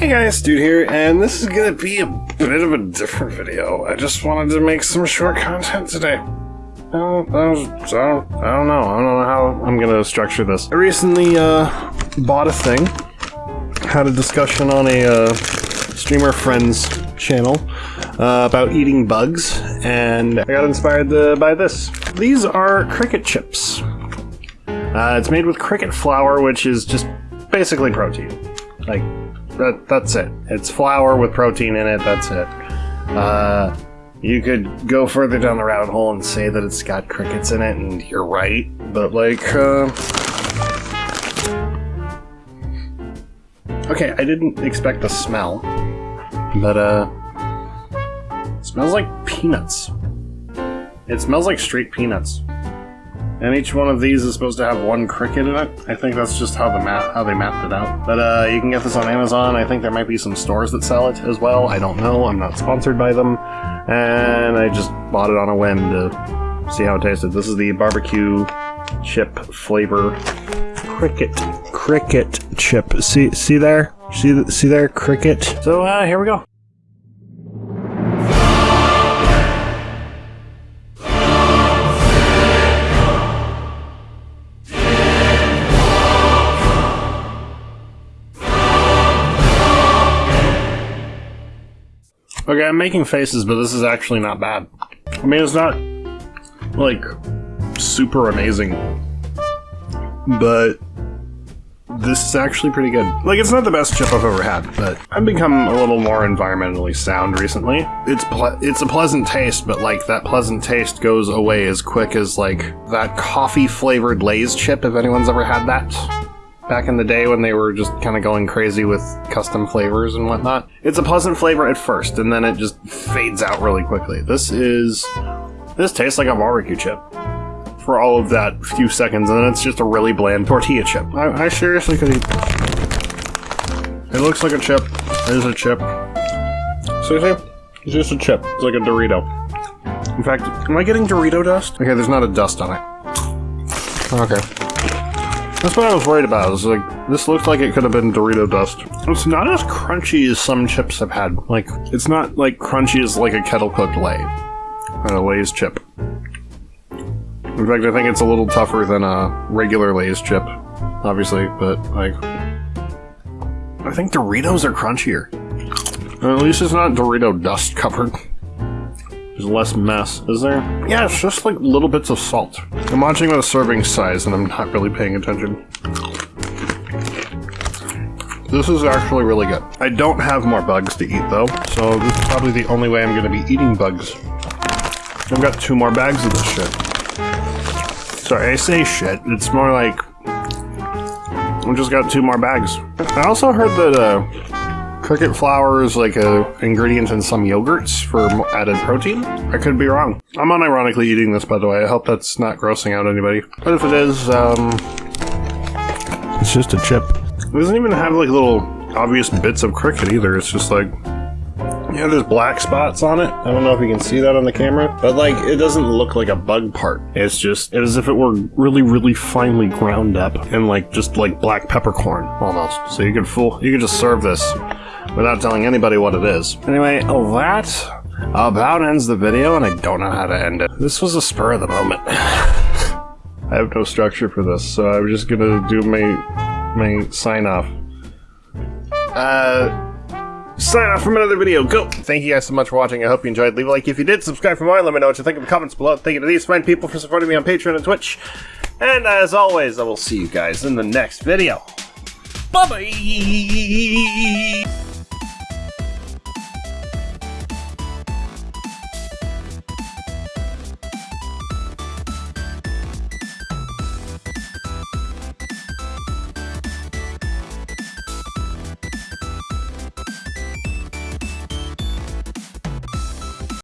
Hey guys, Dude here, and this is gonna be a bit of a different video. I just wanted to make some short content today. I don't, I don't, I don't, know. I don't know how I'm gonna structure this. I recently uh, bought a thing, had a discussion on a uh, streamer friend's channel uh, about eating bugs, and I got inspired by this. These are cricket chips. Uh, it's made with cricket flour, which is just basically protein. Like, that, that's it. It's flour with protein in it, that's it. Uh, you could go further down the rabbit hole and say that it's got crickets in it, and you're right, but like, uh... Okay, I didn't expect the smell, but, uh... It smells like peanuts. It smells like straight peanuts. And each one of these is supposed to have one cricket in it. I think that's just how the map how they mapped it out. But uh, you can get this on Amazon. I think there might be some stores that sell it as well. I don't know. I'm not sponsored by them. And I just bought it on a whim to see how it tasted. This is the barbecue chip flavor cricket cricket chip. See see there? See see there cricket. So uh, here we go. Okay, I'm making faces, but this is actually not bad. I mean, it's not, like, super amazing. But this is actually pretty good. Like, it's not the best chip I've ever had, but I've become a little more environmentally sound recently. It's it's a pleasant taste, but, like, that pleasant taste goes away as quick as, like, that coffee-flavored Lay's chip, if anyone's ever had that back in the day when they were just kind of going crazy with custom flavors and whatnot. It's a pleasant flavor at first, and then it just fades out really quickly. This is... This tastes like a barbecue chip for all of that few seconds, and then it's just a really bland tortilla chip. I, I seriously could eat It looks like a chip. It is a chip. Seriously? It's just a chip. It's like a Dorito. In fact, am I getting Dorito dust? Okay, there's not a dust on it. Okay. That's what I was worried about. Is like this looks like it could have been Dorito dust. It's not as crunchy as some chips I've had. Like it's not like crunchy as like a kettle cooked Lay, or a Lay's chip. In fact, I think it's a little tougher than a regular Lay's chip, obviously. But like, I think Doritos are crunchier. at least it's not Dorito dust covered. There's less mess, is there? Yeah, it's just like little bits of salt. I'm watching the serving size and I'm not really paying attention. This is actually really good. I don't have more bugs to eat though, so this is probably the only way I'm gonna be eating bugs. I've got two more bags of this shit. Sorry, I say shit. It's more like... I just got two more bags. I also heard that, uh, Cricket flour is like a ingredient in some yogurts for added protein. I could be wrong. I'm unironically eating this, by the way. I hope that's not grossing out anybody. But if it is, um, it's just a chip. It doesn't even have like little obvious bits of cricket either. It's just like yeah, there's black spots on it. I don't know if you can see that on the camera, but like it doesn't look like a bug part. It's just as if it were really, really finely ground up and like just like black peppercorn almost. So you could fool, you could just serve this without telling anybody what it is. Anyway, that about ends the video, and I don't know how to end it. This was a spur of the moment. I have no structure for this, so I'm just gonna do my my sign off. Uh sign off from another video. Go! Thank you guys so much for watching. I hope you enjoyed. Leave a like if you did. Subscribe for more. Let me know what you think in the comments below. Thank you to these fine people for supporting me on Patreon and Twitch. And as always, I will see you guys in the next video. Bye-bye!